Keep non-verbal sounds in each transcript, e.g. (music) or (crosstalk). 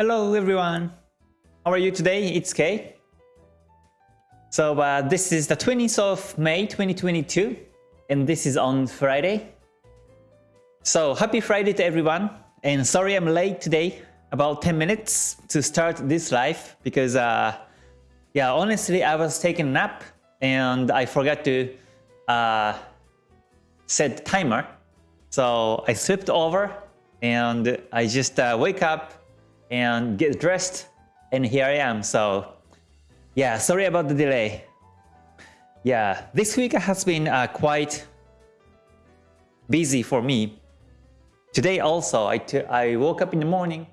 Hello everyone. How are you today? It's Kay. So uh, this is the 20th of May 2022 and this is on Friday. So happy Friday to everyone and sorry I'm late today about 10 minutes to start this live because uh, yeah honestly I was taking a nap and I forgot to uh, set timer so I slipped over and I just uh, wake up and get dressed and here I am. So yeah sorry about the delay. Yeah this week has been uh, quite busy for me. Today also I, I woke up in the morning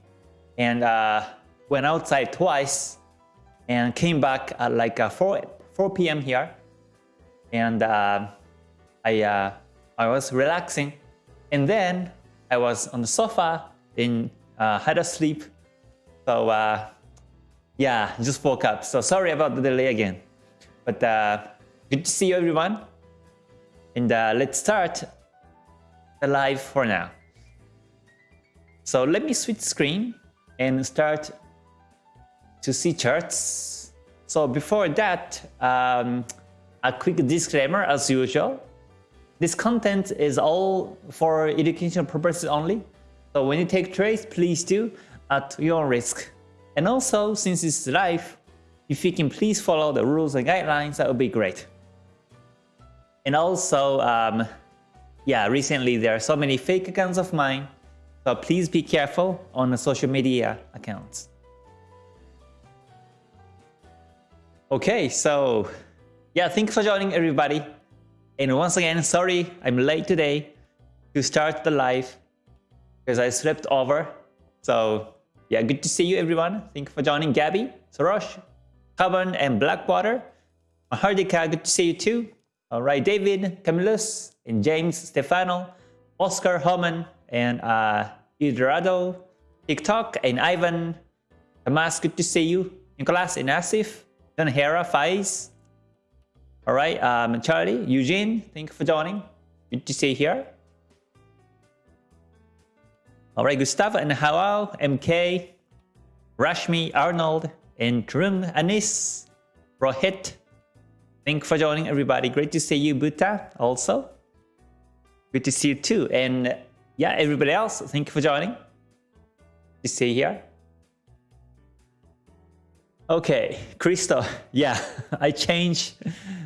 and uh, went outside twice and came back at like uh, 4 4 p.m. here. And uh, I uh, I was relaxing. And then I was on the sofa and uh, had a sleep so uh, yeah, just woke up. So sorry about the delay again. But uh, good to see you everyone. And uh, let's start the live for now. So let me switch screen and start to see charts. So before that, um, a quick disclaimer as usual. This content is all for educational purposes only. So when you take trades, please do at your risk. And also, since it's live, if you can please follow the rules and guidelines, that would be great. And also, um, yeah, recently there are so many fake accounts of mine, so please be careful on the social media accounts. Okay, so yeah, thanks for joining everybody. And once again, sorry I'm late today to start the live because I slept over. So yeah, good to see you everyone. Thank you for joining Gabby, Sorosh, Carbon, and Blackwater. Mahardika, good to see you too. All right, David, Camillus, and James, Stefano, Oscar, Homan, and uh, Eldorado, TikTok, and Ivan, Tomas, good to see you. Nicholas and Asif, Don Hera, Faiz. All right, um, Charlie, Eugene, thank you for joining. Good to see you here. Alright, Gustavo and Hawao, MK, Rashmi, Arnold, and Trun, Anis, Rohit. Thank you for joining everybody. Great to see you, Buta, also. Good to see you too. And yeah, everybody else, thank you for joining. To see here. Okay, Crystal. (laughs) Yeah, (laughs) I changed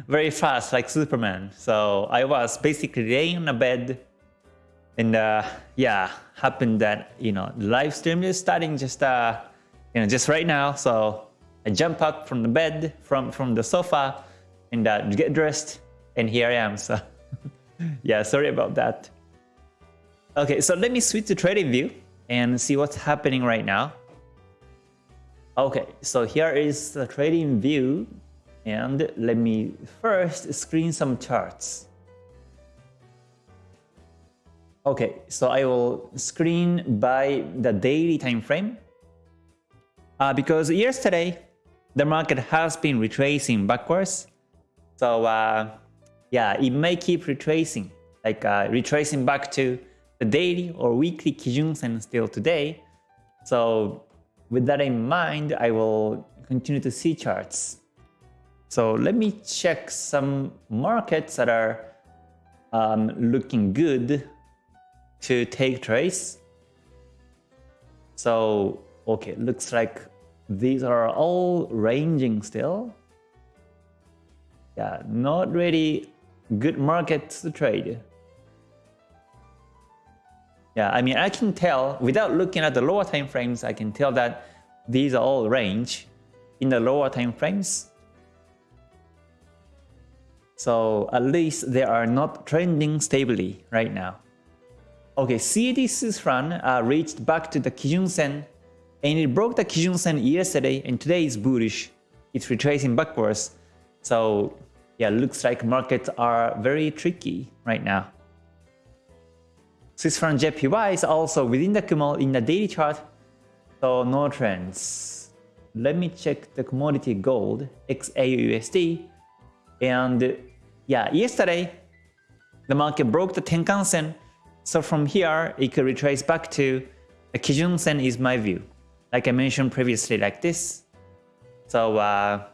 very fast like Superman. So I was basically laying on a bed and uh, yeah, happened that you know the live stream is starting just uh, you know just right now. So I jump up from the bed, from from the sofa, and uh, get dressed, and here I am. (laughs) So yeah, sorry about that. Okay, so let me switch to trading view and see what's happening right now. Okay, so here is the trading view and let me first screen some charts. Okay, so I will screen by the daily time frame. Uh, because yesterday, the market has been retracing backwards. So uh, yeah, it may keep retracing, like uh, retracing back to the daily or weekly Kijun Sen still today. So with that in mind, I will continue to see charts. So let me check some markets that are um, looking good to take trades. So, okay, looks like these are all ranging still. Yeah, not really good markets to trade. Yeah, I mean, I can tell without looking at the lower time frames, I can tell that these are all range in the lower time frames. So at least they are not trending stably right now. Okay, CAD Swiss-franc uh, reached back to the Kijun Sen and it broke the Kijun Sen yesterday and today is bullish. It's retracing backwards. So yeah, looks like markets are very tricky right now. Swiss franc JPY is also within the Kumo in the daily chart, so no trends. Let me check the commodity gold XAUUSD and yeah, yesterday the market broke the Tenkan Sen so from here, it could retrace back to the Kijun Sen is my view. like I mentioned previously, like this. So uh,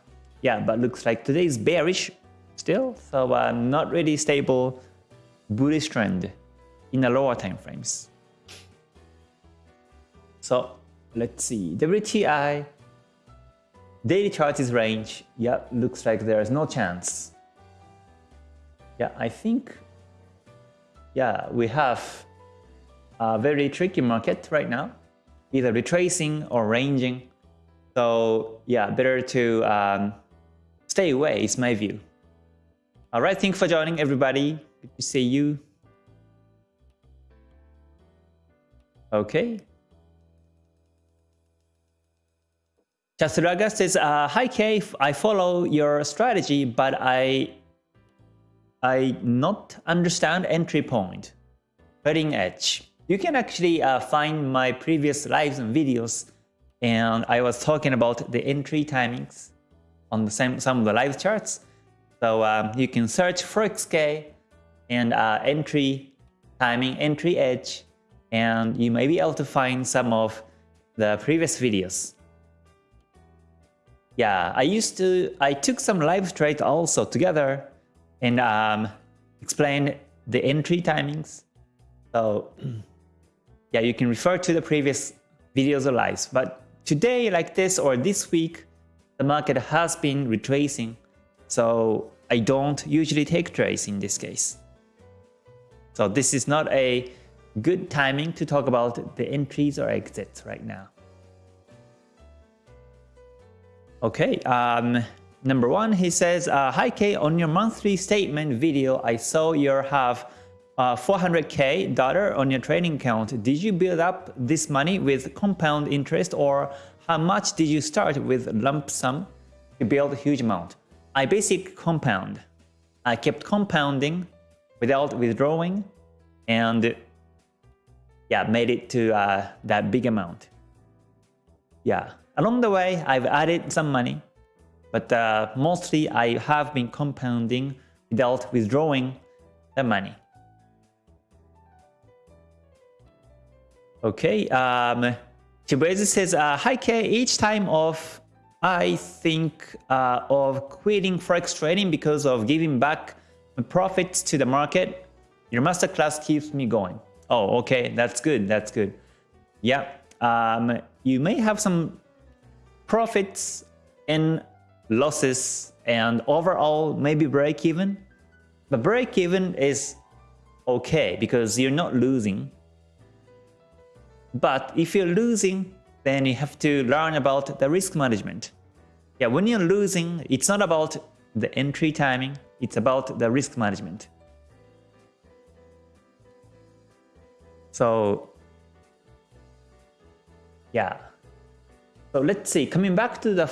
yeah, but looks like today is bearish still. So uh, not really stable bullish trend in the lower time frames. So let's see, WTI daily chart is range. Yeah, looks like there's no chance. Yeah, I think yeah, we have a very tricky market right now, either retracing or ranging. So yeah, better to um, stay away is my view. All right, thank you for joining everybody. Good to see you. Okay. Chasuraga says, uh, Hi Kay, I follow your strategy, but I I not understand entry point, cutting edge. You can actually uh, find my previous lives and videos and I was talking about the entry timings on the same some of the live charts. So um, you can search ForexK and uh, entry timing, entry edge, and you may be able to find some of the previous videos. Yeah, I used to, I took some live trades also together and um, explain the entry timings. So (clears throat) yeah, you can refer to the previous videos or lives. But today, like this or this week, the market has been retracing. So I don't usually take trades in this case. So this is not a good timing to talk about the entries or exits right now. Okay, um, Number one, he says, uh, Hi Kay, on your monthly statement video, I saw you have uh, 400k dollar on your trading account. Did you build up this money with compound interest or how much did you start with lump sum to build a huge amount? I basic compound. I kept compounding without withdrawing and yeah, made it to uh, that big amount. Yeah, along the way, I've added some money but uh, mostly I have been compounding without withdrawing the money. Okay, um, Chibueze says, uh, Hi K, each time of I think uh, of quitting Forex trading because of giving back profits to the market. Your masterclass keeps me going. Oh, okay, that's good, that's good. Yeah, um, you may have some profits in losses and overall maybe break even. But break even is okay because you're not losing. But if you're losing, then you have to learn about the risk management. Yeah, when you're losing, it's not about the entry timing, it's about the risk management. So, yeah, so let's see, coming back to the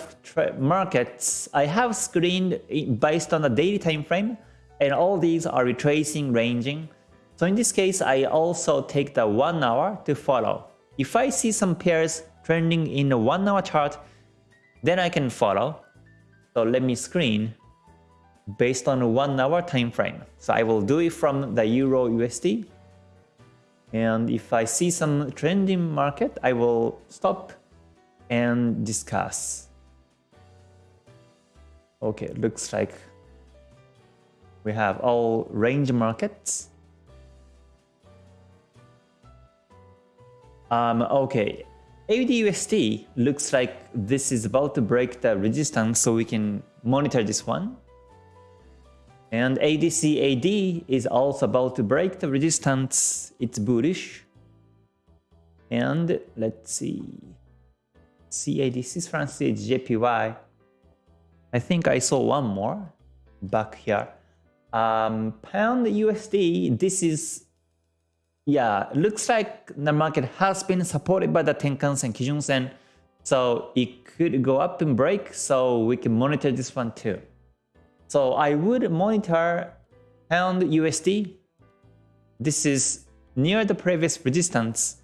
markets, I have screened based on the daily time frame, and all these are retracing, ranging. So in this case, I also take the 1 hour to follow. If I see some pairs trending in a 1 hour chart, then I can follow. So let me screen based on a 1 hour time frame. So I will do it from the Euro USD. And if I see some trending market, I will stop and discuss. Okay, looks like we have all range markets. Um, okay, AUDUSD looks like this is about to break the resistance so we can monitor this one. And AUDCAD is also about to break the resistance, it's bullish. And let's see. CAD, Swiss franc CAD, JPY. I think I saw one more back here. Um, pound USD, this is, yeah, looks like the market has been supported by the Tenkan Sen, Kijun Sen. So it could go up and break, so we can monitor this one too. So I would monitor pound USD. This is near the previous resistance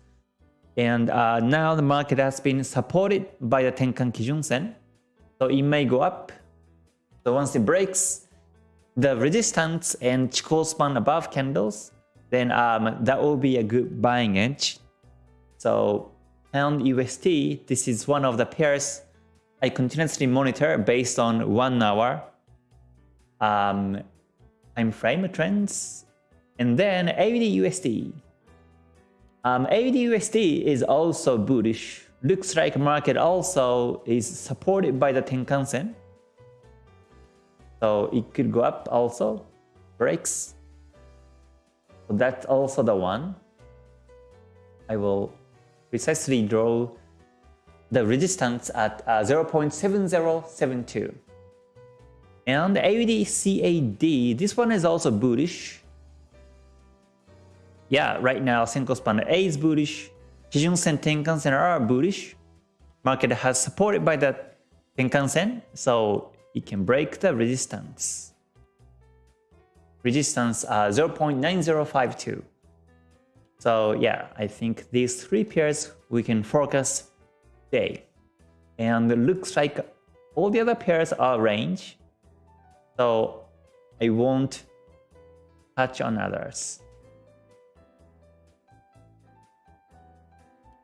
and uh, now the market has been supported by the Tenkan Kijun Sen. So it may go up. So once it breaks the resistance and Chikou span above candles, then um, that will be a good buying edge. So pound USD, this is one of the pairs I continuously monitor based on one hour um, time frame trends. And then AUD USD. Um, AUD USD is also bullish. Looks like market also is supported by the Tenkan Sen. So it could go up also. Breaks. So that's also the one. I will precisely draw the resistance at uh, 0.7072. And AUD CAD, this one is also bullish. Yeah, right now Senkou Span A is bullish. Kijun Sen Tenkan Sen are bullish. Market has supported by the Tenkan Sen, so it can break the resistance. Resistance uh, 0.9052. So yeah, I think these three pairs we can focus today. And it looks like all the other pairs are range. So I won't touch on others.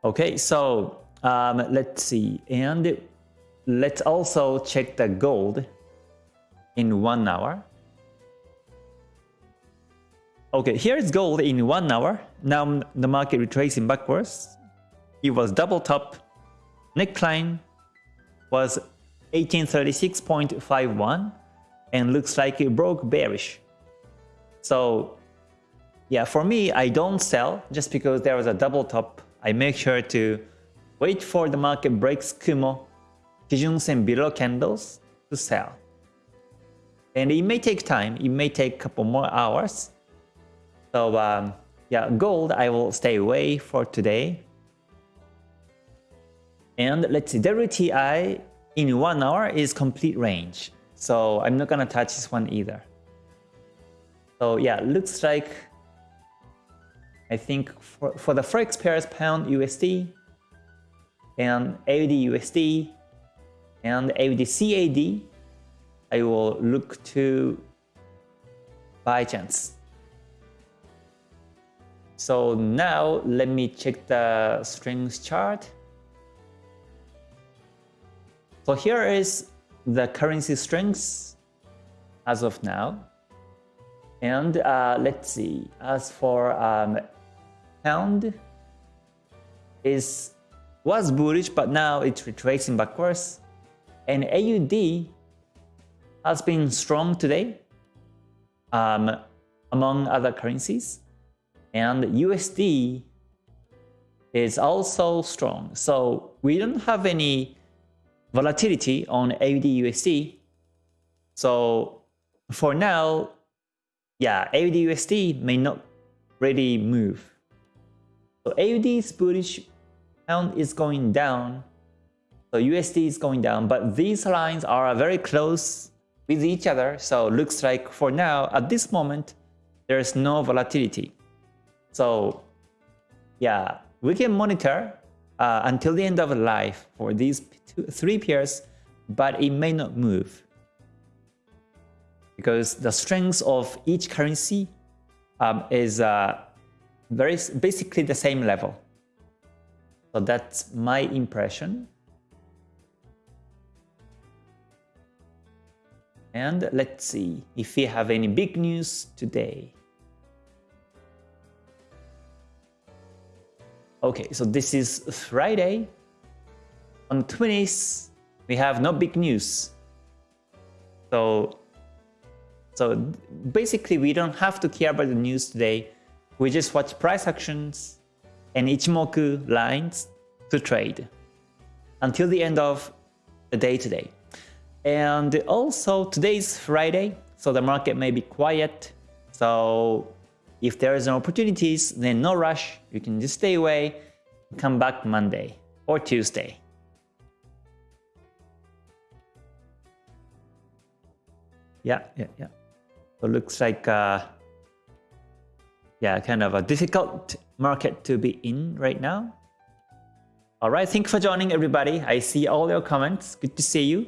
Okay, so um, let's see. And let's also check the gold in one hour. Okay, here is gold in one hour. Now the market retracing backwards. It was double top. Neckline was 1836.51 and looks like it broke bearish. So yeah, for me, I don't sell just because there was a double top. I make sure to wait for the market breaks Kumo, Kijun Sen below candles to sell. And it may take time, it may take a couple more hours, so um, yeah, gold I will stay away for today. And let's see, WTI in one hour is complete range. So I'm not gonna touch this one either. So yeah, looks like I think for, for the forex pairs pound USD and AUD USD and AUD CAD, I will look to buy chance. So now let me check the strings chart. So here is the currency strings as of now. And uh, let's see, as for um, pound is was bullish, but now it's retracing backwards. And AUD has been strong today um, among other currencies. And USD is also strong. So we don't have any volatility on AUD USD. So for now, yeah, AUD USD may not really move. So AUD is bullish, pound is going down, so USD is going down, but these lines are very close with each other. So looks like for now, at this moment, there is no volatility. So yeah, we can monitor uh, until the end of life for these two, three pairs, but it may not move because the strength of each currency um, is uh, very basically the same level. So that's my impression. And let's see if we have any big news today. Okay, so this is Friday. On 20th, we have no big news. So, so basically, we don't have to care about the news today. We just watch price actions and Ichimoku lines to trade until the end of the day today. And also, today is Friday, so the market may be quiet. So if there is no opportunities, then no rush. You can just stay away, come back Monday or Tuesday. Yeah, yeah, yeah. So looks like uh, yeah, kind of a difficult market to be in right now. All right, thank you for joining everybody. I see all your comments. Good to see you.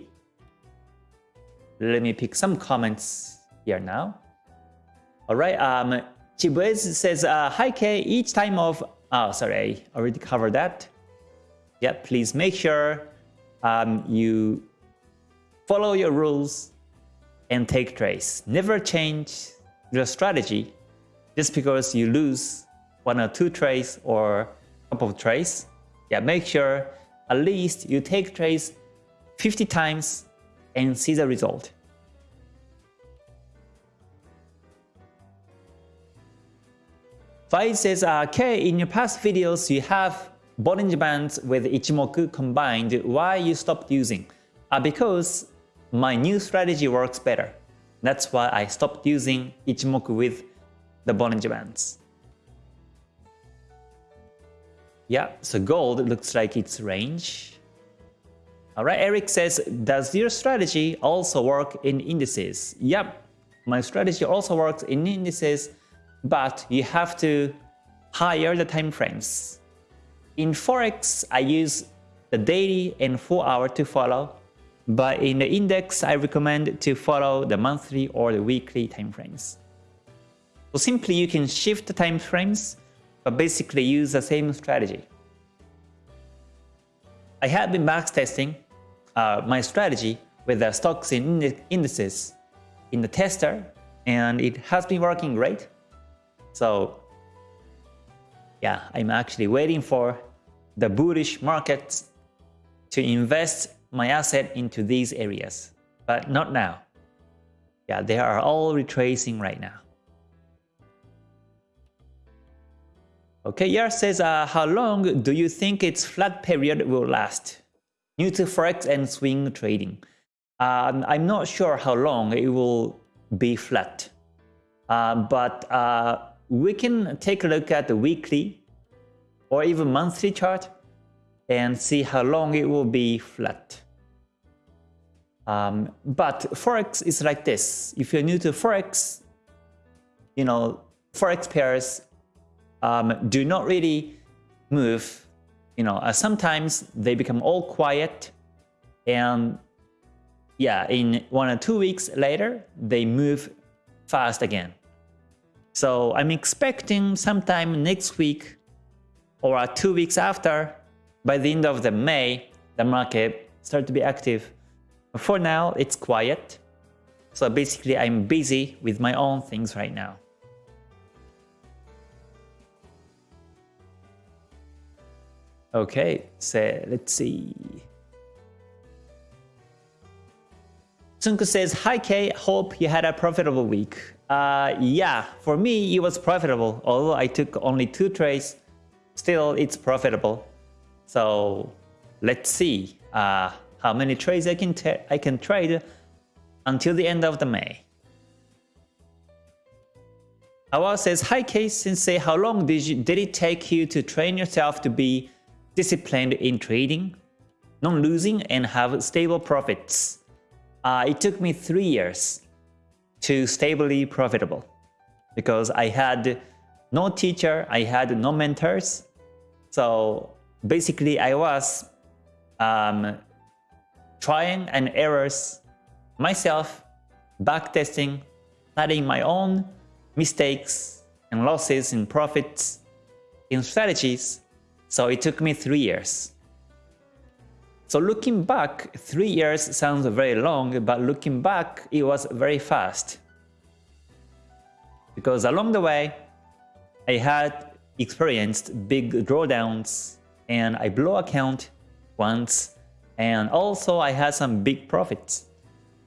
Let me pick some comments here now. All right, um, Chibuez says, uh, Hi K, each time of, oh sorry, I already covered that. yeah, please make sure um, you follow your rules and take trades. Never change your strategy just because you lose one or two trades or a couple of trades. Yeah, make sure at least you take trades 50 times and see the result. Fai says, uh, okay, in your past videos you have Bollinger Bands with Ichimoku combined. Why you stopped using? Uh, because my new strategy works better. That's why I stopped using Ichimoku with the Bollinger Bands. Yeah, so gold looks like it's range. Alright, Eric says, does your strategy also work in indices? Yep, my strategy also works in indices but you have to higher the time frames. In Forex, I use the daily and 4 hour to follow, but in the index, I recommend to follow the monthly or the weekly time frames. So simply you can shift the time frames, but basically use the same strategy. I have been backtesting uh, my strategy with the stocks and indices in the tester, and it has been working great. So yeah, I'm actually waiting for the bullish markets to invest my asset into these areas, but not now. Yeah, they are all retracing right now. Okay, Yar says, uh, how long do you think its flat period will last? New to Forex and swing trading. Um, I'm not sure how long it will be flat, uh, but uh, we can take a look at the weekly or even monthly chart and see how long it will be flat. Um, but Forex is like this. If you're new to Forex, you know, Forex pairs um, do not really move. You know, uh, sometimes they become all quiet and yeah, in one or two weeks later, they move fast again. So I'm expecting sometime next week or two weeks after, by the end of the May, the market start to be active. But for now, it's quiet. So basically, I'm busy with my own things right now. Okay, so let's see. Tsunku says, Hi Kay, hope you had a profitable week. Uh, yeah, for me it was profitable. Although I took only two trades, still it's profitable. So let's see uh, how many trades I can I can trade until the end of the May. Awa says, Hi Kay Sensei, how long did, you, did it take you to train yourself to be disciplined in trading, non-losing and have stable profits? Uh, it took me three years to stably profitable because I had no teacher, I had no mentors. So basically I was um, trying and errors myself, backtesting, studying my own mistakes and losses in profits in strategies. So it took me three years. So looking back, three years sounds very long, but looking back, it was very fast. Because along the way, I had experienced big drawdowns and I blew account once and also I had some big profits.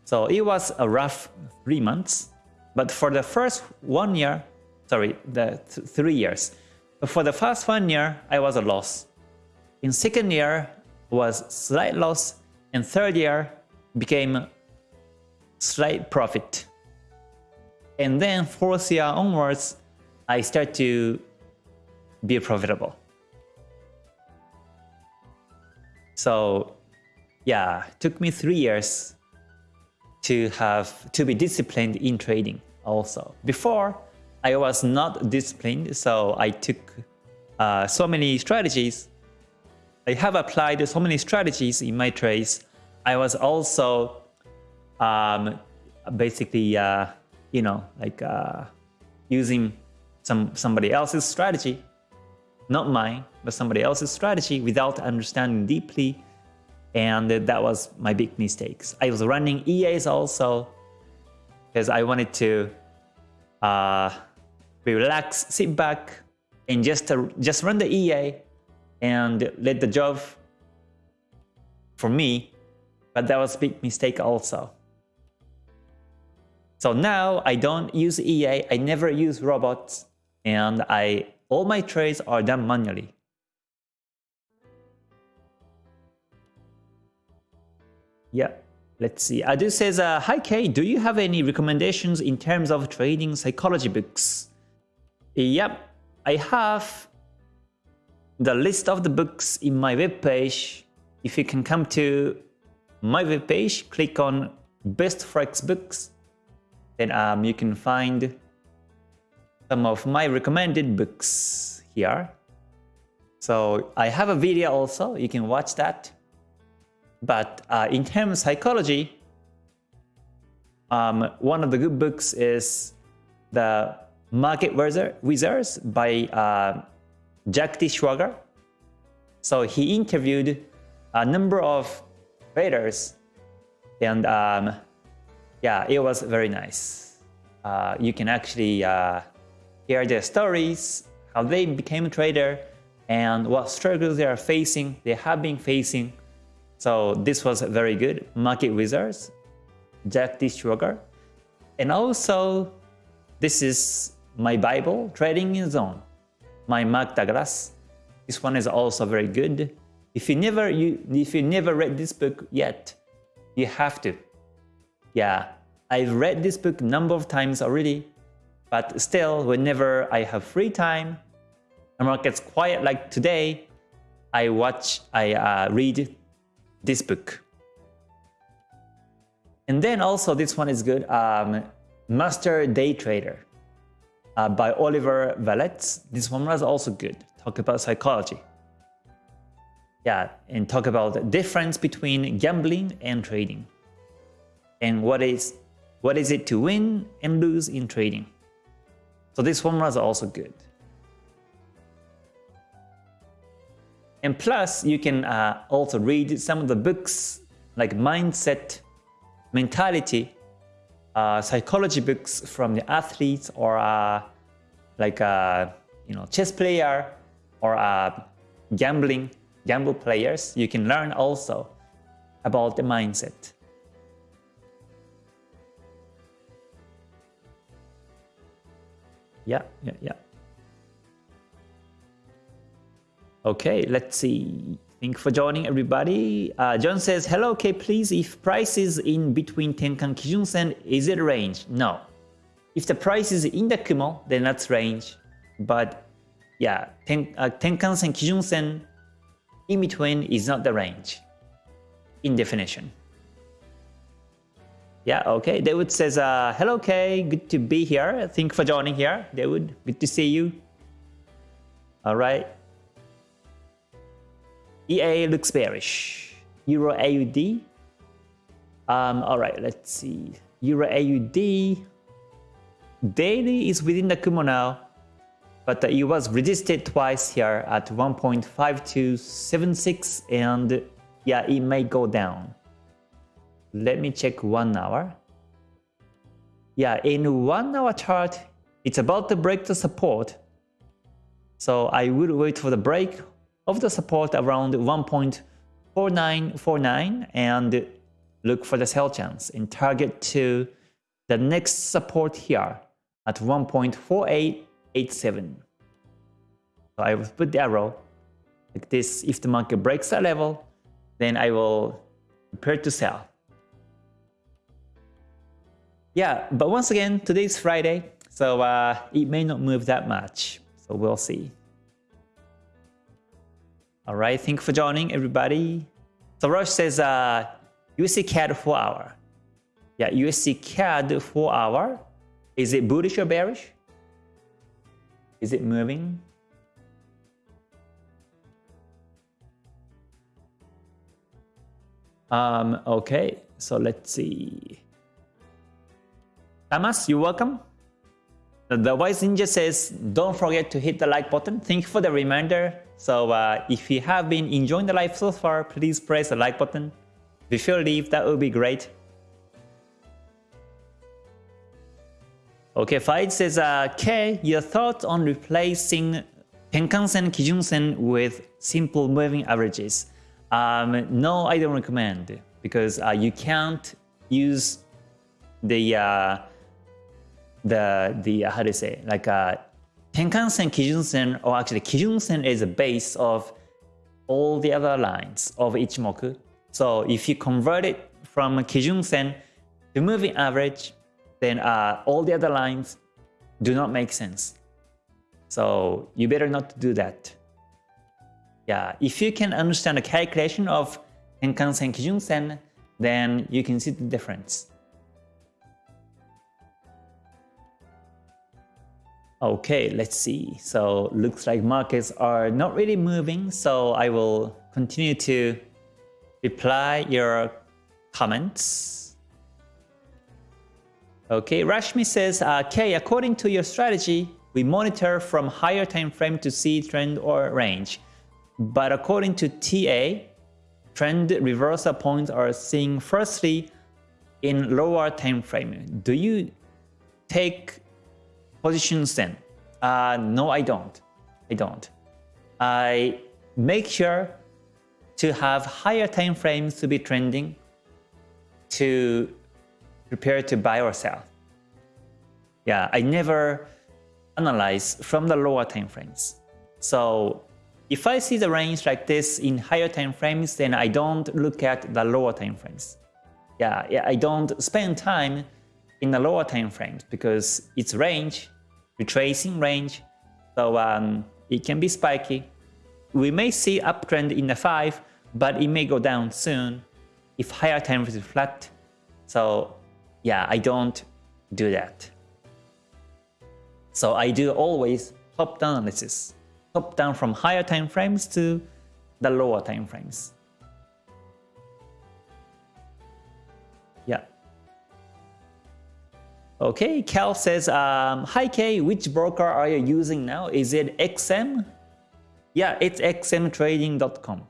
So it was a rough three months, but for the first one year, sorry, the th three years, for the first one year, I was a loss. In second year, was slight loss and third year became slight profit. And then fourth year onwards, I start to be profitable. So yeah, took me three years to have to be disciplined in trading also. Before, I was not disciplined, so I took uh, so many strategies I have applied so many strategies in my trades. I was also um, basically, uh, you know, like uh, using some somebody else's strategy. not mine, but somebody else's strategy without understanding deeply. And that was my big mistakes. I was running EAs also because I wanted to uh, relax, sit back, and just uh, just run the EA and let the job for me. But that was a big mistake also. So now I don't use EA, I never use robots, and I all my trades are done manually. Yeah, let's see. Adu says, uh, Hi Kay, do you have any recommendations in terms of trading psychology books? Yep, I have the list of the books in my webpage. If you can come to my webpage, click on Best Forex Books then um, you can find some of my recommended books here. So I have a video also, you can watch that. But uh, in terms of psychology, um, one of the good books is The Market Wizards by uh, Jack D. Schwager. So he interviewed a number of traders and um, yeah, it was very nice. Uh, you can actually uh, hear their stories, how they became a trader, and what struggles they are facing, they have been facing. So this was very good. Market Wizards, Jack D. Schwager. And also, this is my Bible, Trading in Zone, my Mark Douglas. This one is also very good. If you never you if you never read this book yet, you have to. Yeah, I've read this book a number of times already, but still, whenever I have free time, the market's quiet like today, I watch, I uh, read this book. And then also this one is good, um, Master Day Trader uh, by Oliver Velez. This one was also good, talk about psychology. Yeah, and talk about the difference between gambling and trading and what is what is it to win and lose in trading. So this formula is also good. And plus, you can uh, also read some of the books like mindset, mentality, uh, psychology books from the athletes or uh, like a uh, you know chess player or uh, gambling gamble players. You can learn also about the mindset. Yeah, yeah, yeah. Okay, let's see. Thank you for joining everybody. Uh, John says, hello, okay, please, if price is in between Tenkan Kijun Sen, is it range? No. If the price is in the Kumo, then that's range. But yeah, ten, uh, Tenkan Sen, Kijun Sen, in between is not the range in definition. Yeah, okay. David says, uh, hello Kay, good to be here. Thank you for joining here. David, good to see you. All right. EA looks bearish. Euro AUD. Um, all right, let's see. Euro AUD. Daily is within the Kumo now, but it was resisted twice here at 1.5276 and yeah, it may go down. Let me check one hour. Yeah, in one hour chart, it's about to break the support. So I will wait for the break of the support around 1.4949 and look for the sell chance and target to the next support here at 1.4887. So I will put the arrow like this. If the market breaks that level, then I will prepare to sell. Yeah, but once again, today is Friday, so uh, it may not move that much. So we'll see. All right, thank you for joining, everybody. So Rush says uh, USD CAD 4 hour. Yeah, USD CAD 4 hour. Is it bullish or bearish? Is it moving? Um, okay, so let's see. Thomas, you're welcome. The Wise Ninja says, don't forget to hit the like button. Thank you for the reminder. So uh, if you have been enjoying the live so far, please press the like button. Before you leave, that would be great. Okay, Fight says, uh, K, your thoughts on replacing Tenkan-sen, Kijun-sen with simple moving averages? Um, no, I don't recommend because uh, you can't use the uh, the the uh, how you say like uh, Tenkan-sen, Kijun-sen, or actually Kijun-sen is the base of all the other lines of Ichimoku. So if you convert it from Kijun-sen to moving average, then uh, all the other lines do not make sense. So you better not do that. Yeah, if you can understand the calculation of Tenkan-sen, Kijun-sen, then you can see the difference. Okay, let's see. So looks like markets are not really moving, so I will continue to reply your comments. Okay, Rashmi says, uh, Kay, according to your strategy, we monitor from higher time frame to see trend or range. But according to TA, trend reversal points are seen firstly in lower time frame. Do you take positions then? Uh, no, I don't. I don't. I make sure to have higher time frames to be trending to prepare to buy or sell. Yeah, I never analyze from the lower time frames. So if I see the range like this in higher time frames, then I don't look at the lower time frames. Yeah, yeah I don't spend time in the lower time frames because it's range retracing range, so um, it can be spiky. We may see uptrend in the 5, but it may go down soon if higher time is flat. So yeah, I don't do that. So I do always top-down analysis, top-down from higher time frames to the lower time frames. Okay, Cal says, um, Hi Kay, which broker are you using now? Is it XM? Yeah, it's xmtrading.com.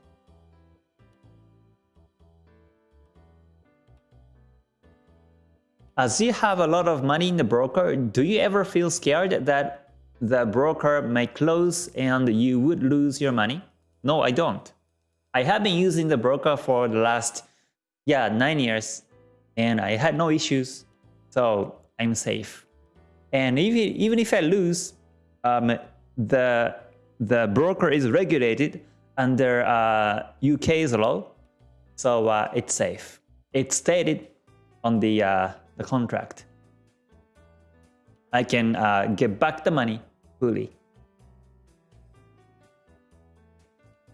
As you have a lot of money in the broker, do you ever feel scared that the broker may close and you would lose your money? No, I don't. I have been using the broker for the last, yeah, nine years and I had no issues. So I'm safe. And even, even if I lose, um, the, the broker is regulated under uh, UK's law, so uh, it's safe. It's stated on the, uh, the contract. I can uh, get back the money fully.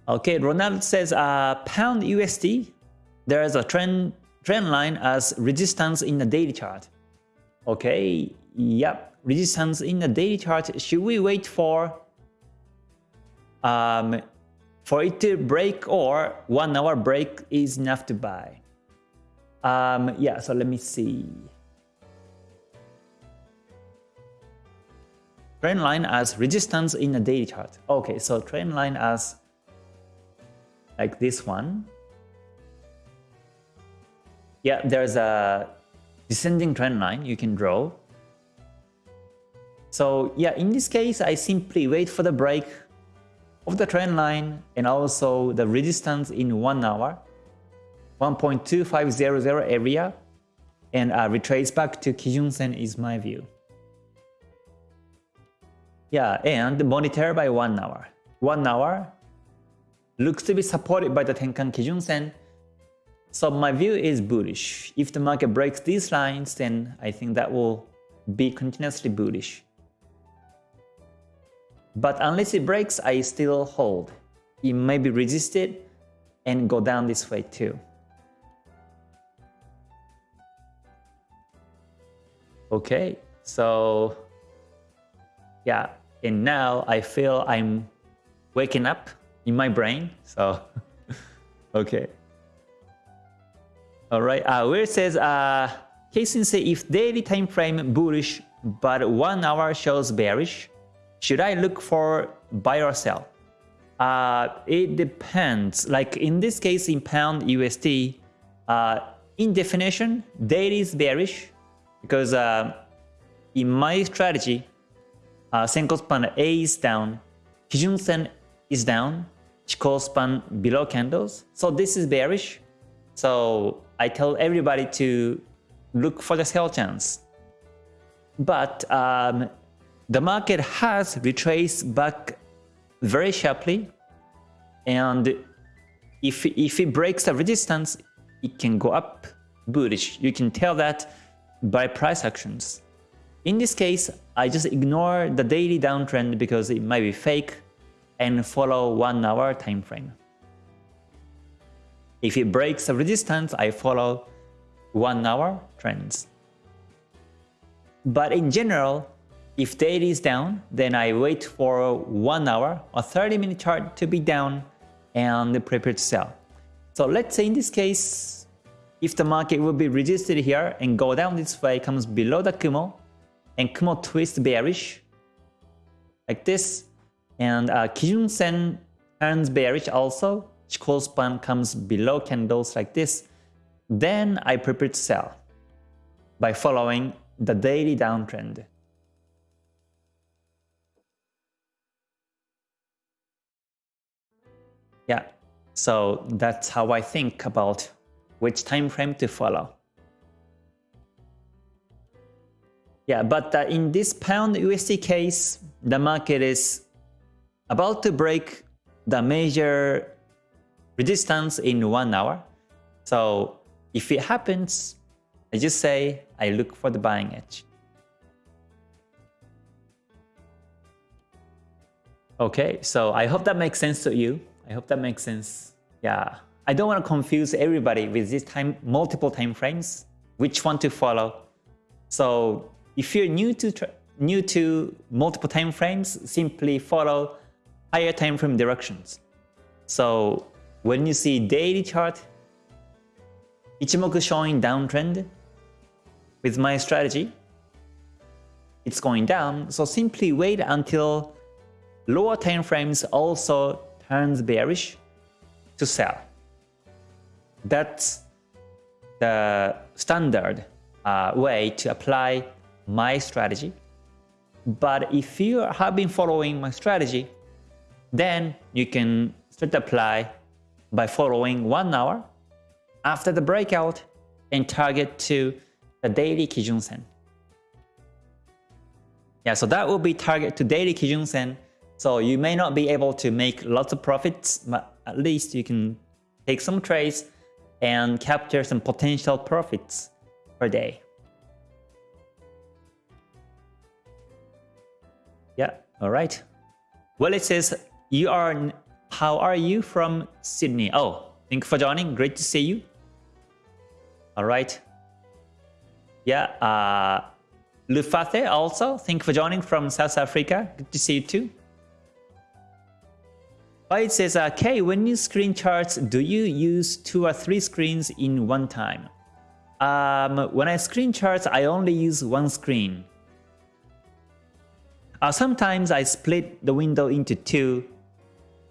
Okay, Ronald says uh, pound USD. There is a trend trend line as resistance in the daily chart. Okay, yep, resistance in the daily chart. Should we wait for um, for it to break or one hour break is enough to buy? Um, yeah, so let me see. Trend line as resistance in the daily chart. Okay, so trend line as like this one. Yeah, there's a descending trend line you can draw. So yeah, in this case, I simply wait for the break of the trend line and also the resistance in 1 hour, 1.2500 area, and uh, retrace back to Kijun-sen is my view. Yeah, and monitor by 1 hour. 1 hour looks to be supported by the Tenkan Kijun-sen, so my view is bullish. If the market breaks these lines, then I think that will be continuously bullish. But unless it breaks, I still hold. It may be resisted and go down this way too. Okay, so yeah, and now I feel I'm waking up in my brain, so (laughs) okay. All right, uh, where it says, uh, K-Sensei, if daily time frame bullish, but one hour shows bearish. Should I look for buy or sell? Uh, it depends. Like in this case, in pound USD, uh, in definition, daily is bearish because uh, in my strategy, uh, Senkou span A is down, Kijun Sen is down, Chikou span below candles. So this is bearish. So I tell everybody to look for the sell chance. But um, the market has retraced back very sharply. And if, if it breaks the resistance, it can go up bullish. You can tell that by price actions. In this case, I just ignore the daily downtrend because it might be fake and follow 1 hour time frame. If it breaks the resistance, I follow 1 hour trends. But in general, if daily is down, then I wait for 1 hour or 30 minute chart to be down and prepare to sell. So let's say in this case, if the market will be resisted here and go down this way, comes below the Kumo, and Kumo twist bearish, like this, and uh, Kijun Sen turns bearish also, Chikou span comes below candles like this, then I prepare to sell by following the daily downtrend. Yeah, so that's how I think about which time frame to follow. Yeah, but uh, in this pound USD case, the market is about to break the major resistance in one hour. So if it happens, I just say I look for the buying edge. Okay, so I hope that makes sense to you. I hope that makes sense. Yeah, I don't want to confuse everybody with this time multiple time frames, which one to follow. So if you're new to new to multiple time frames, simply follow higher time frame directions. So when you see daily chart, Ichimoku showing downtrend, with my strategy, it's going down, so simply wait until lower time frames also turns bearish to sell. That's the standard uh, way to apply my strategy. But if you have been following my strategy, then you can start apply by following one hour after the breakout and target to the daily Kijun Sen. Yeah, so that will be target to daily Kijun Sen. So you may not be able to make lots of profits, but at least you can take some trades and capture some potential profits per day. Yeah, all right. Well, it says you are. How are you from Sydney? Oh, thank you for joining. Great to see you. All right. Yeah, uh, Lufate also, thank you for joining from South Africa. Good to see you too. Oh, it says, uh, Kay, when you screen charts, do you use two or three screens in one time? Um, when I screen charts, I only use one screen. Uh, sometimes I split the window into two,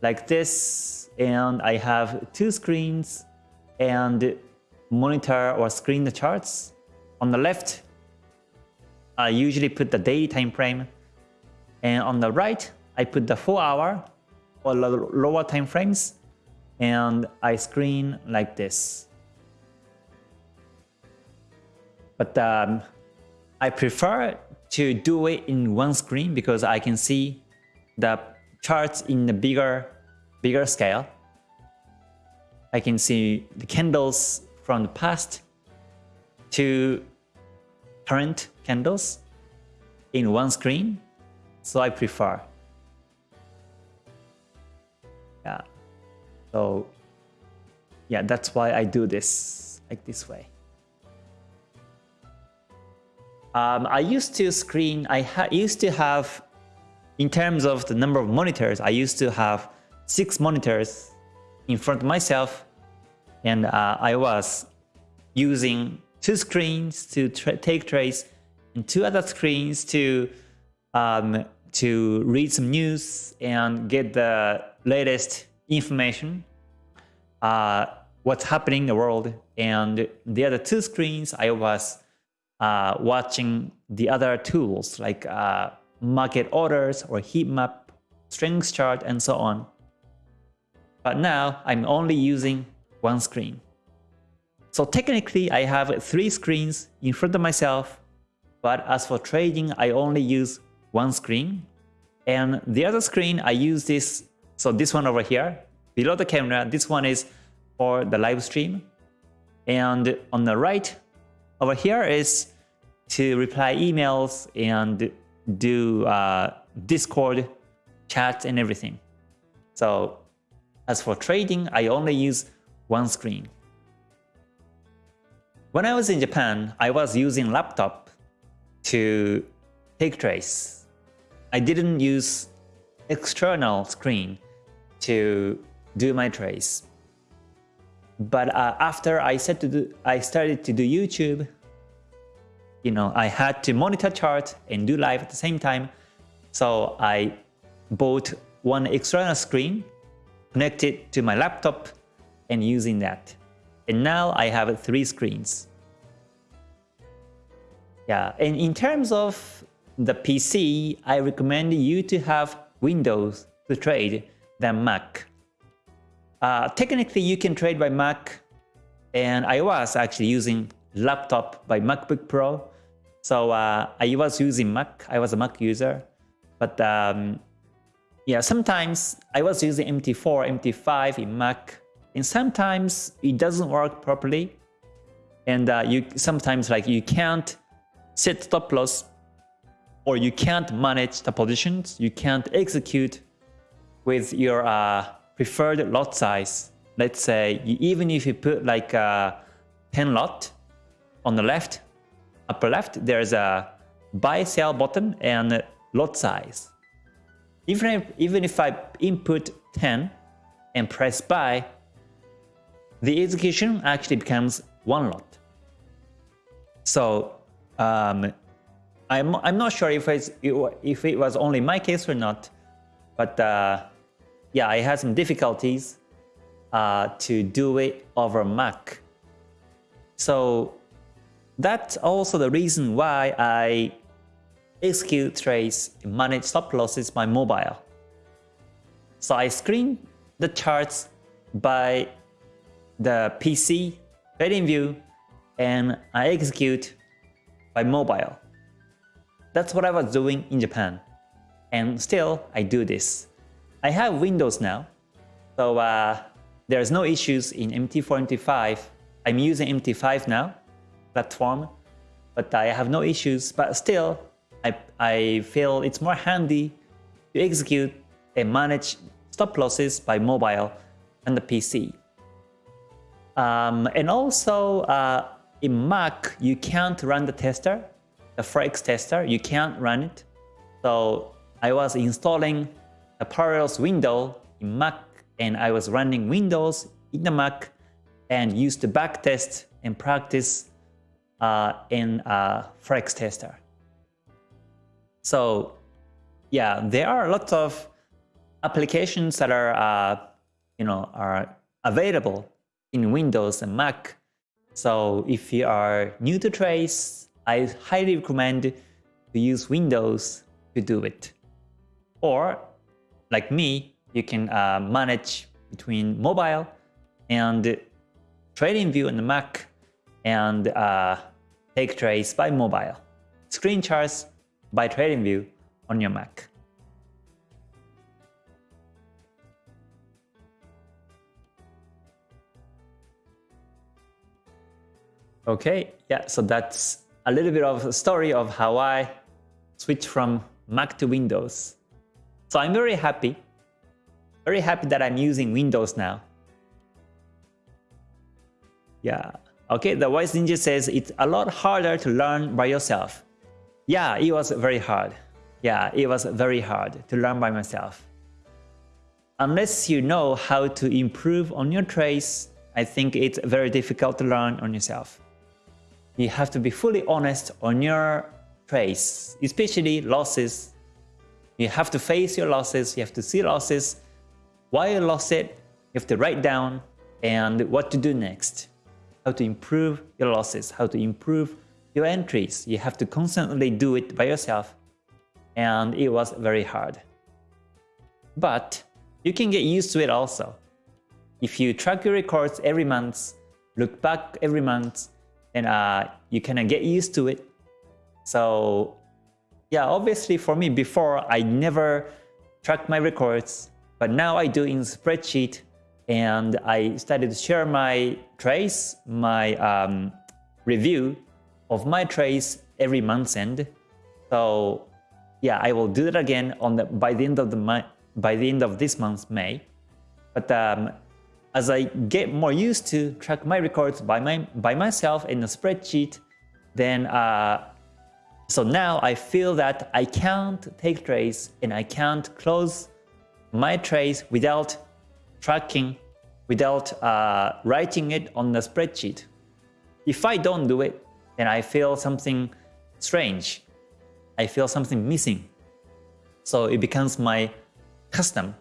like this, and I have two screens and monitor or screen the charts. On the left, I usually put the daily time frame. And on the right, I put the 4 hour or lower time frames. And I screen like this. But um, I prefer to do it in one screen because I can see the charts in the bigger, bigger scale. I can see the candles from the past to current candles in one screen, so I prefer. Yeah, so yeah, that's why I do this like this way. Um, I used to screen, I used to have, in terms of the number of monitors, I used to have six monitors in front of myself and uh, I was using two screens to tra take trades and two other screens to um, to read some news and get the latest information, uh, what's happening in the world. And the other two screens, I was uh, watching the other tools like uh, market orders or heat map, strength chart, and so on. But now I'm only using one screen. So technically I have three screens in front of myself, but as for trading, I only use one screen. And the other screen, I use this, so this one over here, below the camera, this one is for the live stream. And on the right over here is to reply emails and do uh, Discord chats and everything. So as for trading, I only use one screen. When I was in Japan, I was using laptop to take trades. I didn't use external screen to do my trades. But uh, after I, said to do, I started to do YouTube, you know, I had to monitor chart and do live at the same time. So I bought one external screen, connected to my laptop and using that. And now I have three screens. Yeah, and in terms of the PC, I recommend you to have Windows to trade than Mac. Uh, technically, you can trade by Mac, and I was actually using laptop by MacBook Pro. So uh, I was using Mac, I was a Mac user, but um, yeah, sometimes I was using MT4, MT5 in Mac, and sometimes it doesn't work properly. And uh, you sometimes like you can't set stop loss or you can't manage the positions, you can't execute with your uh, preferred lot size. Let's say you, even if you put like a 10 lot on the left, upper left, there's a buy sell button and lot size. Even if, even if I input 10 and press buy, the execution actually becomes one lot. So um, I'm, I'm not sure if, it's, if it was only my case or not, but uh, yeah, I had some difficulties uh, to do it over Mac. So that's also the reason why I execute trades and manage stop losses by mobile. So I screen the charts by the PC, TradingView, and I execute by mobile. That's what I was doing in Japan. And still, I do this. I have Windows now, so uh, there's no issues in MT4, MT5. I'm using MT5 now, platform, but I have no issues. But still, I, I feel it's more handy to execute and manage stop losses by mobile and the PC. Um, and also, uh, in Mac, you can't run the tester, the Forex tester, you can't run it. So I was installing a Parallels window in Mac and I was running Windows in the Mac and used the backtest and practice uh, in a Forex tester. So yeah, there are lots of applications that are, uh, you know, are available in Windows and Mac. So if you are new to trades, I highly recommend to use Windows to do it. Or like me, you can uh, manage between mobile and TradingView the Mac and uh, take trades by mobile. Screen charts by TradingView on your Mac. Okay, yeah, so that's a little bit of a story of how I switched from Mac to Windows. So I'm very happy, very happy that I'm using Windows now. Yeah, okay, the Wise Ninja says it's a lot harder to learn by yourself. Yeah, it was very hard. Yeah, it was very hard to learn by myself. Unless you know how to improve on your trades, I think it's very difficult to learn on yourself you have to be fully honest on your trades, especially losses. You have to face your losses, you have to see losses, why you lost it, you have to write down and what to do next. How to improve your losses, how to improve your entries. You have to constantly do it by yourself and it was very hard. But you can get used to it also. If you track your records every month, look back every month, and uh, you kind of get used to it. So yeah, obviously for me before I never tracked my records, but now I do in spreadsheet and I started to share my trace, my um, review of my trace every month's end. So yeah, I will do that again on the by the end of the month by the end of this month, May. But um, as I get more used to track my records by my by myself in a spreadsheet, then uh, so now I feel that I can't take trades and I can't close my trades without tracking, without uh, writing it on the spreadsheet. If I don't do it, then I feel something strange. I feel something missing. So it becomes my custom,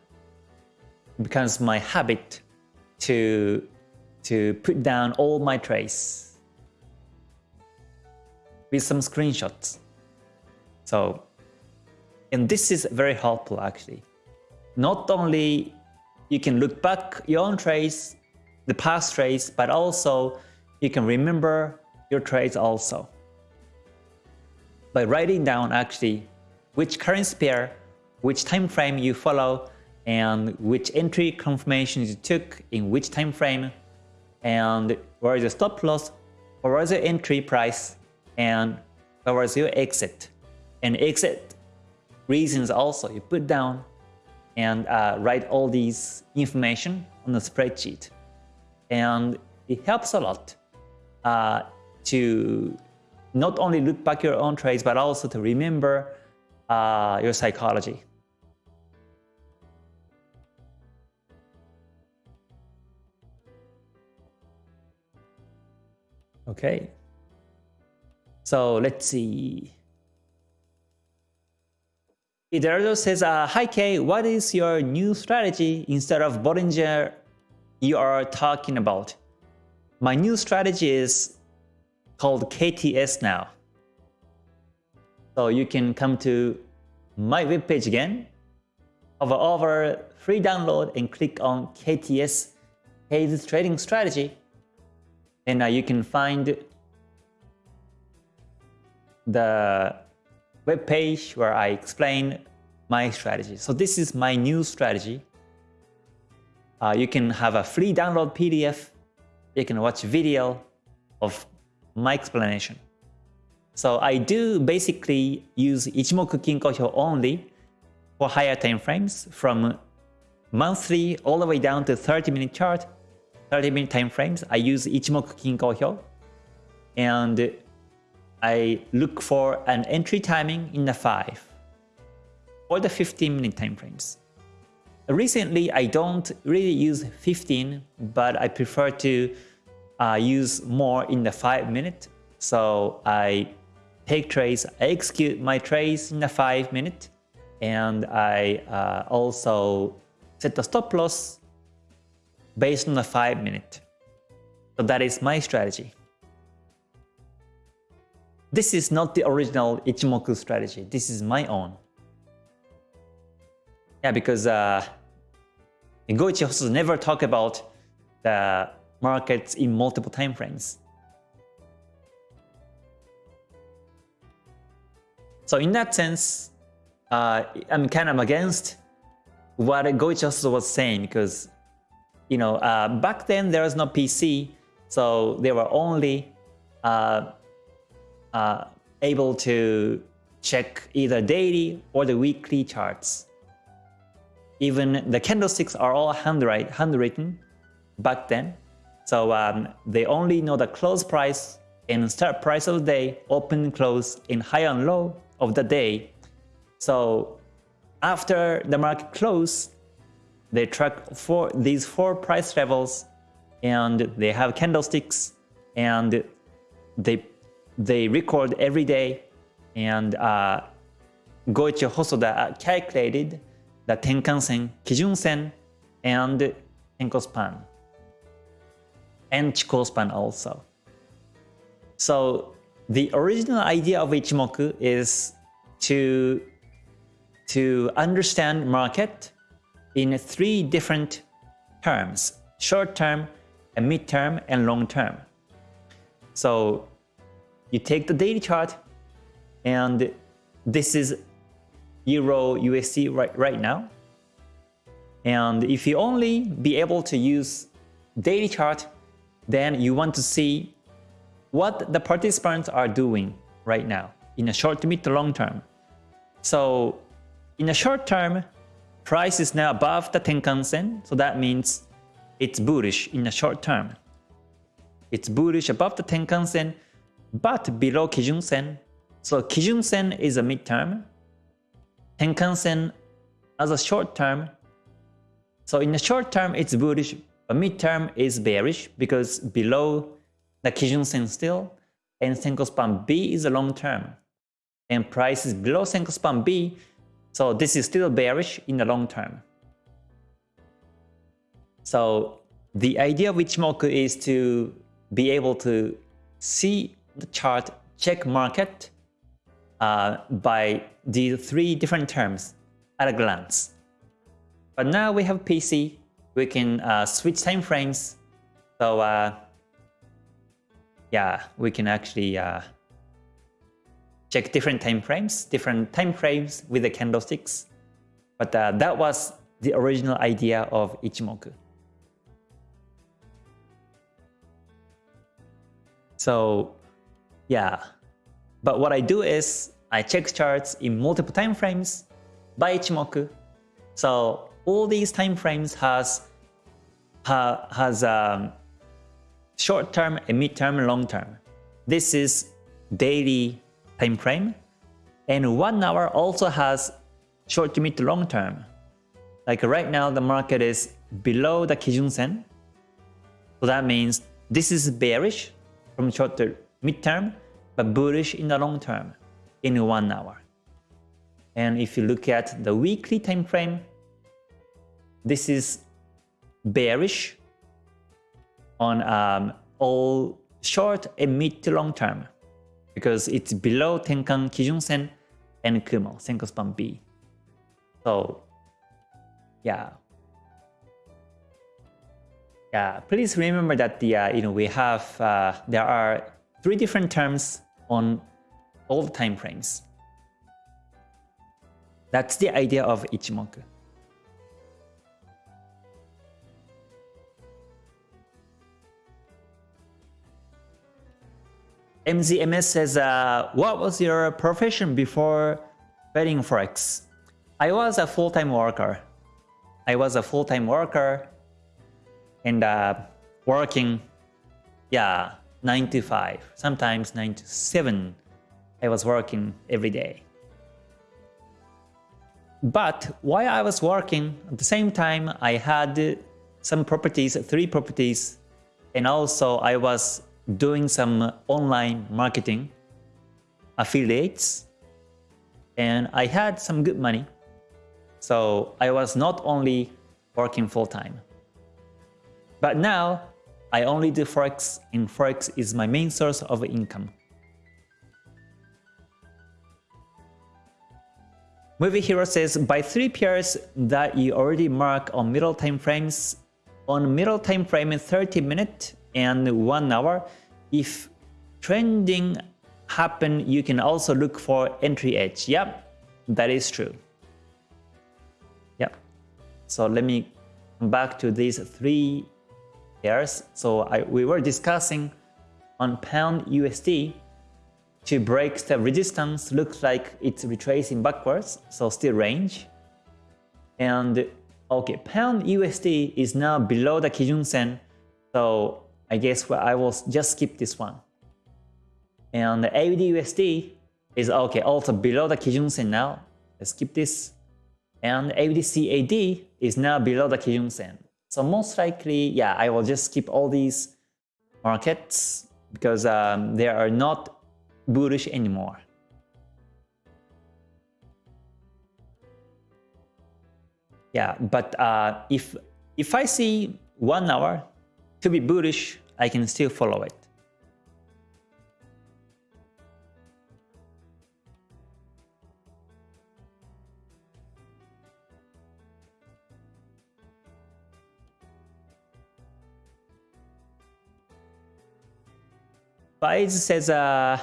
it becomes my habit to, to put down all my trace with some screenshots. So, and this is very helpful actually. Not only you can look back your own trace, the past trace, but also you can remember your trades also. By writing down actually which currency pair, which time frame you follow, and which entry confirmations you took in which time frame, and where is the stop loss, where is your entry price, and where is your exit. And exit reasons also you put down and uh, write all these information on the spreadsheet. And it helps a lot uh, to not only look back your own trades, but also to remember uh, your psychology. Okay. So let's see. Eduardo says, uh, Hi Kay, what is your new strategy instead of Bollinger you are talking about? My new strategy is called KTS now. So you can come to my webpage again, hover over free download and click on KTS, Kay's Trading Strategy. And uh, you can find the web page where I explain my strategy. So this is my new strategy. Uh, you can have a free download PDF. You can watch video of my explanation. So I do basically use Ichimoku Kinko Hyo only for higher time frames from monthly all the way down to 30 minute chart, 30 minute time frames. I use Ichimoku Kinko Hyo and I look for an entry timing in the 5 or the 15 minute time frames. Recently, I don't really use 15, but I prefer to uh, use more in the 5 minute. So I take trades, I execute my trades in the 5 minute, and I uh, also set the stop loss based on the 5 minute. So that is my strategy. This is not the original Ichimoku strategy. This is my own. Yeah, because uh, Goichi never talk about the markets in multiple time frames. So in that sense, uh, I'm kind of against what Goichi was saying because, you know, uh, back then there was no PC, so there were only uh, uh, able to check either daily or the weekly charts. Even the candlesticks are all handwrite, handwritten back then. So um, they only know the close price and start price of the day, open close, in high and low of the day. So after the market close, they track for these four price levels and they have candlesticks and they they record every day and uh, Goichi Hosoda calculated the Tenkan-sen, Kijun-sen, and Tenko span, and Chikou span also. So the original idea of Ichimoku is to, to understand market in three different terms, short term, a mid term, and long term. So you take the daily chart and this is Euro USD right, right now. And if you only be able to use daily chart, then you want to see what the participants are doing right now in a short to mid to long term. So in the short term, price is now above the Tenkan Sen, so that means it's bullish in the short term. It's bullish above the Tenkan Sen, but below Kijun Sen. So Kijun Sen is a midterm, Tenkan Sen as a short term. So in the short term, it's bullish, but midterm is bearish because below the Kijun Sen still, and Senkou Span B is a long term. And price is below Senkou Span B, so this is still bearish in the long term. So the idea of Ichimoku is to be able to see the chart, check market, uh, by these three different terms at a glance. But now we have PC, we can uh, switch time frames. So uh, yeah, we can actually uh, check different time frames, different time frames with the candlesticks. But uh, that was the original idea of Ichimoku. So yeah, but what I do is I check charts in multiple time frames by Ichimoku. So all these time frames has ha, has um, short term, a mid term, long term. This is daily time frame, and one hour also has short to mid to long term. Like right now, the market is below the Kijun Sen, so that means this is bearish from short to mid term, but bullish in the long term in one hour. And if you look at the weekly time frame, this is bearish on um, all short and mid to long term because it's below Tenkan Kijun Sen and Kumo, Senkou Span B. So yeah. Yeah, please remember that the uh, you know we have uh, there are three different terms on all the time frames. That's the idea of Ichimoku. MZMS says, uh, what was your profession before betting Forex? I was a full-time worker. I was a full-time worker and uh, working, yeah, 9 to 5, sometimes 9 to 7. I was working every day. But while I was working, at the same time, I had some properties, three properties, and also I was doing some online marketing, affiliates, and I had some good money. So I was not only working full-time. But now I only do Forex and Forex is my main source of income. Movie Hero says, by three pairs that you already mark on middle time frames, on middle time frame 30 minute and 1 hour, if trending happen, you can also look for entry edge. Yep, that is true. Yep. So let me come back to these three pairs. So I, we were discussing on pound USD to break the resistance looks like it's retracing backwards, so still range. And okay, pound USD is now below the Kijun Sen, so I guess I will just skip this one. And AUD USD is okay, also below the Kijun Sen now. Let's skip this. And AUD CAD is now below the Kijun Sen. So most likely, yeah, I will just skip all these markets because um, they are not bullish anymore. Yeah, but uh, if if I see one hour to be bullish, I can still follow it. Baiz says, uh,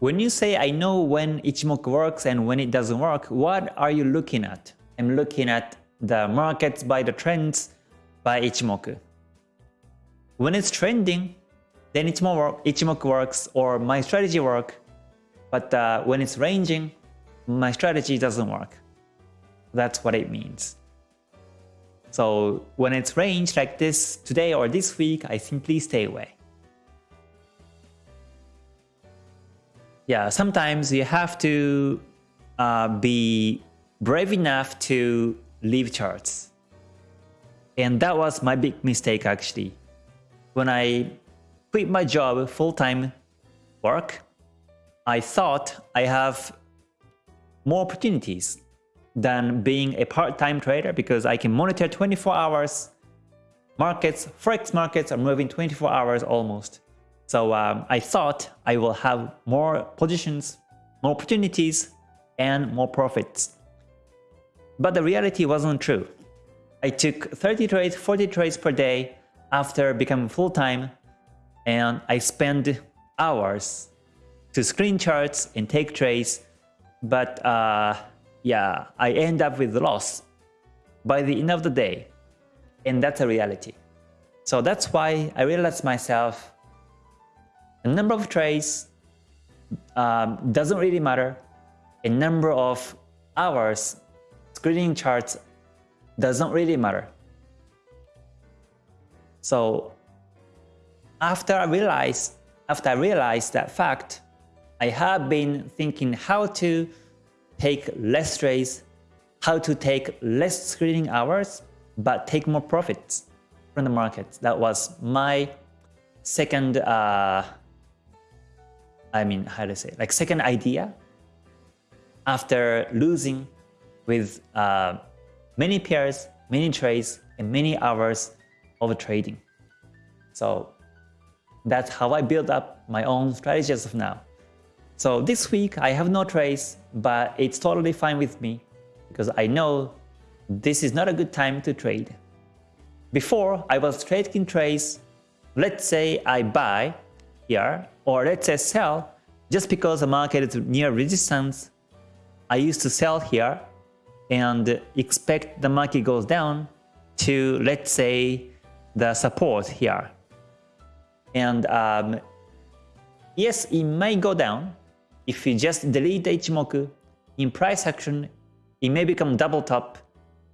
when you say I know when Ichimoku works and when it doesn't work, what are you looking at? I'm looking at the markets by the trends by Ichimoku. When it's trending, then Ichimoku, Ichimoku works or my strategy work. But uh, when it's ranging, my strategy doesn't work. That's what it means. So when it's range like this today or this week, I simply stay away. Yeah, sometimes you have to uh, be brave enough to leave charts. And that was my big mistake actually. When I quit my job full-time work, I thought I have more opportunities than being a part-time trader because I can monitor 24 hours. Markets, forex markets are moving 24 hours almost. So um, I thought I will have more positions, more opportunities, and more profits. But the reality wasn't true. I took 30 trades, 40 trades per day after becoming full-time, and I spend hours to screen charts and take trades, but uh, yeah, I end up with loss by the end of the day, and that's a reality. So that's why I realized myself a number of trades um, doesn't really matter. A number of hours screening charts doesn't really matter. So after I realized, after I realized that fact, I have been thinking how to take less trades, how to take less screening hours, but take more profits from the market. That was my second uh, I mean, how to say, like second idea after losing with uh, many pairs, many trades, and many hours of trading. So that's how I build up my own strategy as of now. So this week I have no trades, but it's totally fine with me because I know this is not a good time to trade. Before I was trading trades, let's say I buy here, or let's say sell, just because the market is near resistance, I used to sell here and expect the market goes down to, let's say, the support here. And um, yes, it may go down. If you just delete the Ichimoku in price action, it may become double top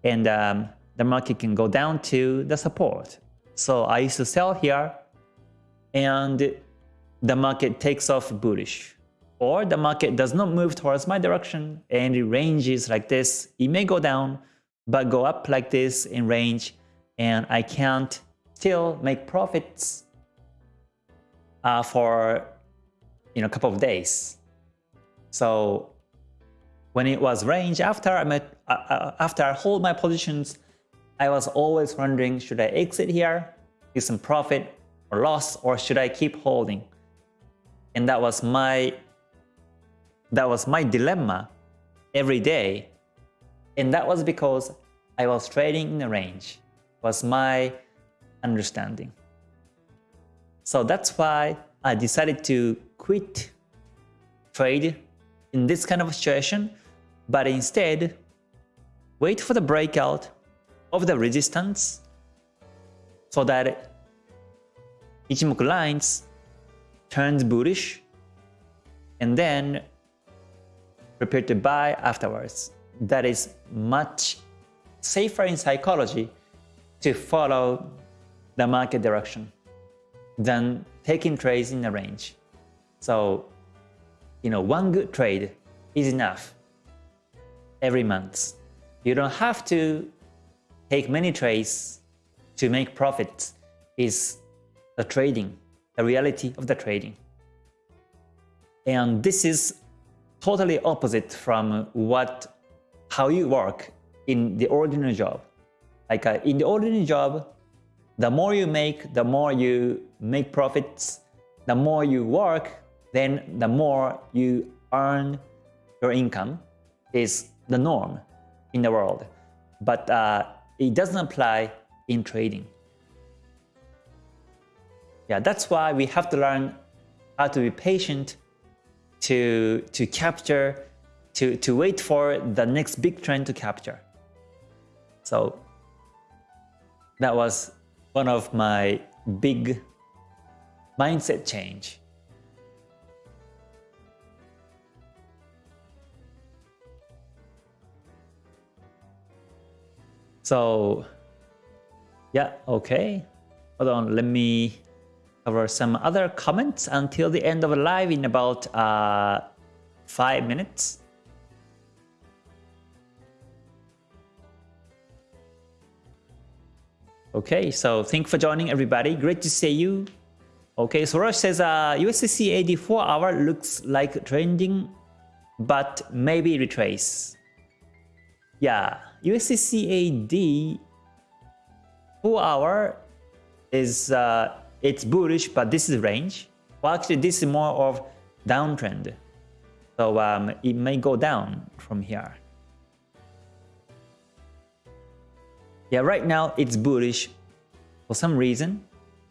and um, the market can go down to the support. So I used to sell here and the market takes off bullish. Or the market does not move towards my direction and it ranges like this. It may go down, but go up like this in range and I can't still make profits uh, for you know, a couple of days. So when it was range, after I, met, uh, uh, after I hold my positions, I was always wondering, should I exit here, get some profit or loss, or should I keep holding? And that was my that was my dilemma every day. And that was because I was trading in a range, was my understanding. So that's why I decided to quit trade in this kind of situation, but instead wait for the breakout of the resistance so that Ichimoku lines turns bullish, and then prepare to buy afterwards. That is much safer in psychology to follow the market direction than taking trades in a range. So, you know, one good trade is enough every month. You don't have to take many trades to make profits. Is the trading the reality of the trading. And this is totally opposite from what how you work in the ordinary job. Like uh, in the ordinary job, the more you make, the more you make profits, the more you work, then the more you earn your income is the norm in the world. But uh, it doesn't apply in trading. Yeah, that's why we have to learn how to be patient to, to capture, to, to wait for the next big trend to capture. So that was one of my big mindset change. So yeah, okay. Hold on, let me cover some other comments until the end of live in about uh, five minutes. Okay, so thank you for joining everybody. Great to see you. Okay, so Rush says uh, USD CAD 4 hour looks like trending, but maybe retrace. Yeah, USD CAD 4 hour is uh, it's bullish, but this is range. Well, actually, this is more of downtrend. So um, it may go down from here. Yeah, right now it's bullish for some reason,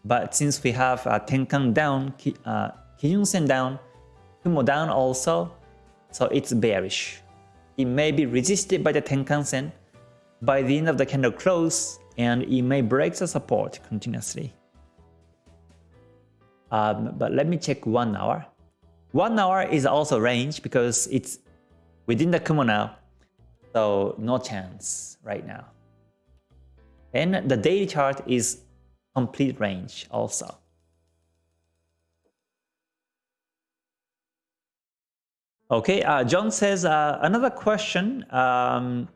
but since we have uh, Tenkan down, uh, Kijun Sen down, Kumo down also, so it's bearish. It may be resisted by the Tenkan Sen by the end of the candle close, and it may break the support continuously. Um, but let me check one hour. One hour is also range because it's within the Kumo now, so no chance right now. And the daily chart is complete range also. Okay, uh, John says uh, another question. Um,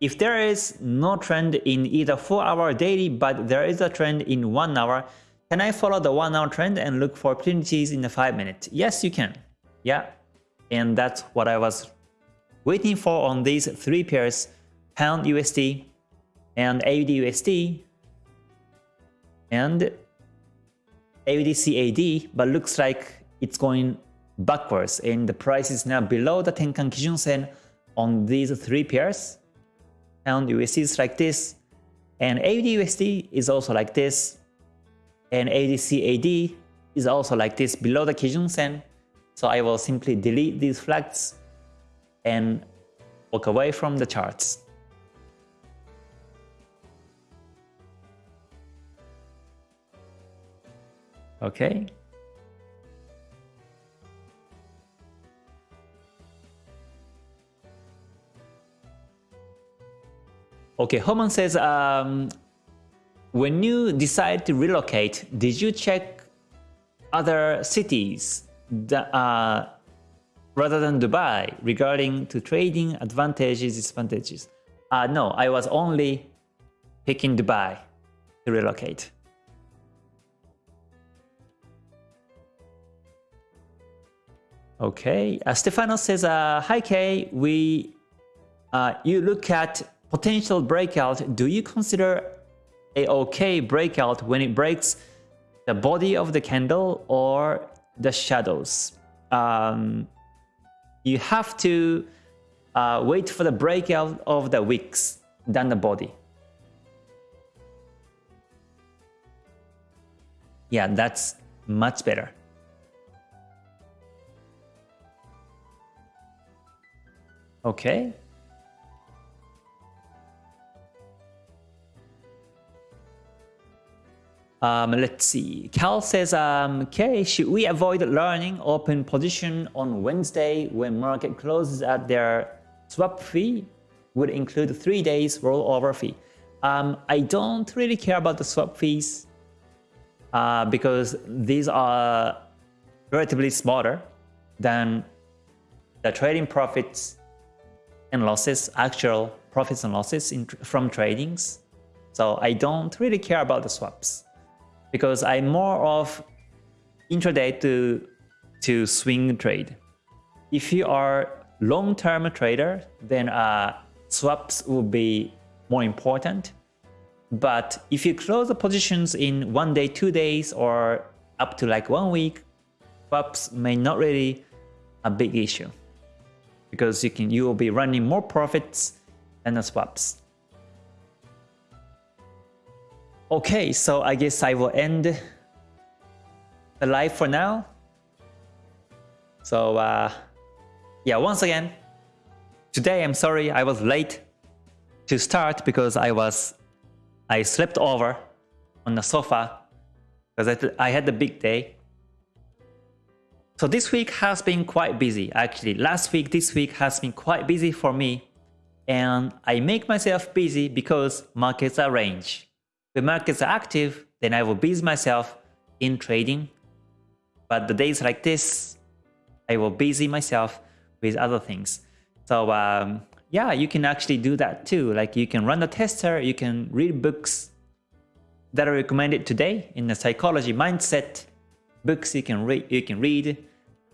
if there is no trend in either 4 hour daily, but there is a trend in 1 hour, can I follow the 1 hour trend and look for opportunities in the 5 minute? Yes, you can. Yeah, and that's what I was waiting for on these three pairs, Pound USD, and AUD USD and AUDCAD, but looks like it's going backwards and the price is now below the Tenkan Kijun Sen on these three pairs. And USD is like this, and AUD USD is also like this, and AUD CAD is also like this below the Kijun Sen. So I will simply delete these flags and walk away from the charts. Okay. Okay, Homan says, um, when you decide to relocate, did you check other cities that, uh, rather than Dubai regarding to trading advantages, disadvantages? Uh, no, I was only picking Dubai to relocate. Okay, uh, Stefano says, uh, hi Kay, we, uh, you look at potential breakout. Do you consider a okay breakout when it breaks the body of the candle or the shadows? Um, you have to uh, wait for the breakout of the wicks than the body. Yeah, that's much better. Okay. Um, let's see. Cal says, um, okay, should we avoid learning open position on Wednesday when market closes at their swap fee? Would include three days rollover fee. Um, I don't really care about the swap fees uh, because these are relatively smaller than the trading profits and losses, actual profits and losses in, from tradings. So I don't really care about the swaps because I'm more of intraday to, to swing trade. If you are long-term trader, then uh, swaps will be more important. But if you close the positions in one day, two days, or up to like one week, swaps may not really a big issue because you can you will be running more profits than the swaps. Okay, so I guess I will end the live for now. So uh, yeah, once again, today I'm sorry I was late to start because I was I slept over on the sofa because I, I had a big day. So this week has been quite busy actually. Last week, this week has been quite busy for me and I make myself busy because markets are range. When markets are active, then I will busy myself in trading. But the days like this, I will busy myself with other things. So um, yeah, you can actually do that too. Like you can run the tester, you can read books that are recommended today in the psychology mindset books you can read. You can read,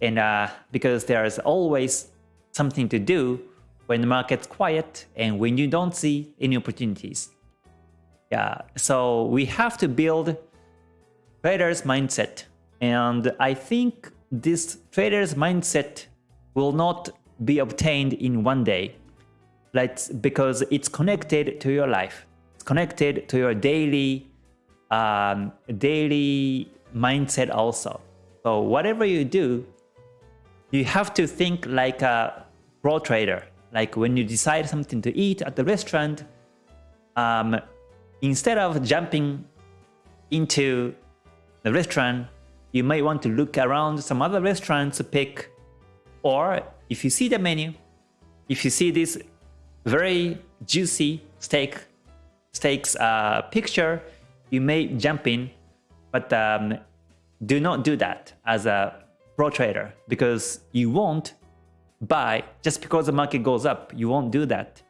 and uh, because there's always something to do when the market's quiet and when you don't see any opportunities. Yeah, so we have to build trader's mindset. And I think this trader's mindset will not be obtained in one day. Let's, because it's connected to your life. It's connected to your daily um, daily mindset also. So whatever you do, you have to think like a pro trader. Like when you decide something to eat at the restaurant, um, instead of jumping into the restaurant, you might want to look around some other restaurants to pick. Or if you see the menu, if you see this very juicy steak steaks uh, picture, you may jump in, but um, do not do that as a pro trader because you won't buy just because the market goes up. You won't do that.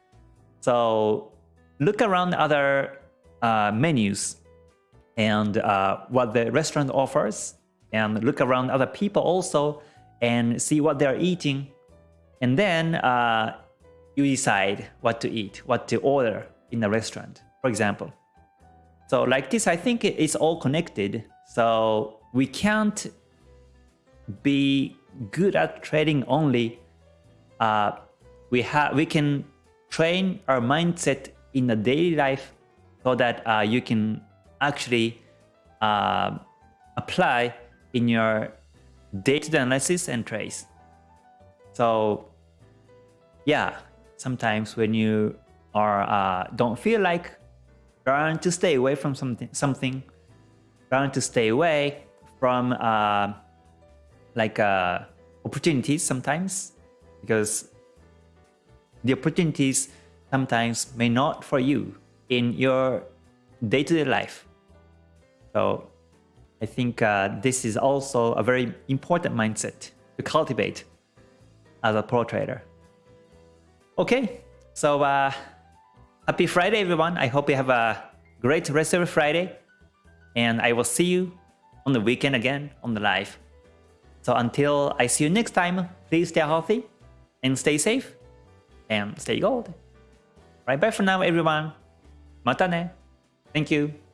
So look around other uh, menus and uh, what the restaurant offers and look around other people also and see what they're eating. And then uh, you decide what to eat, what to order in the restaurant, for example. So like this, I think it's all connected. So we can't be good at trading only. Uh, we have we can train our mindset in a daily life so that uh, you can actually uh, apply in your data analysis and trace. So yeah, sometimes when you are uh, don't feel like trying to stay away from something, something trying to stay away from uh, like uh, opportunities sometimes because the opportunities sometimes may not for you in your day-to-day -day life. So I think uh, this is also a very important mindset to cultivate as a pro trader. Okay, so uh, Happy Friday, everyone. I hope you have a great rest of your Friday. And I will see you on the weekend again on the live. So until I see you next time, please stay healthy and stay safe and stay gold. Right, bye for now, everyone. Mata ne. Thank you.